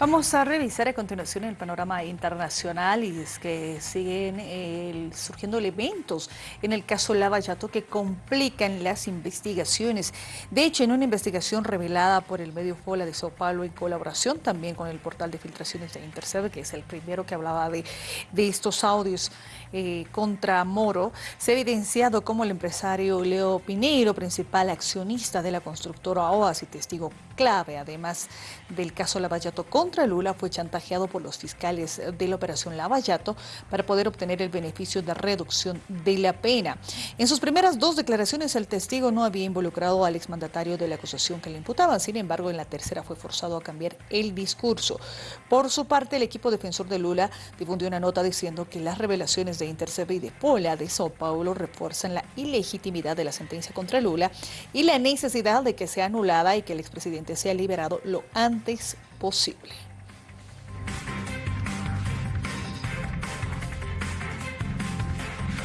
Vamos a revisar a continuación el panorama internacional y es que siguen surgiendo elementos en el caso Lavallato que complican las investigaciones. De hecho, en una investigación revelada por el medio Fola de Sao Paulo en colaboración también con el portal de filtraciones de Intercept, que es el primero que hablaba de, estos audios eh, contra Moro, se ha evidenciado como el empresario Leo Pineiro, principal accionista de la constructora OAS y testigo clave, además del caso Lavallato contra contra Lula fue chantajeado por los fiscales de la operación Lavallato para poder obtener el beneficio de reducción de la pena. En sus primeras dos declaraciones, el testigo no había involucrado al exmandatario de la acusación que le imputaban. Sin embargo, en la tercera fue forzado a cambiar el discurso. Por su parte, el equipo defensor de Lula difundió una nota diciendo que las revelaciones de Intercept y de Pola de Sao Paulo refuerzan la ilegitimidad de la sentencia contra Lula y la necesidad de que sea anulada y que el expresidente sea liberado lo antes posible.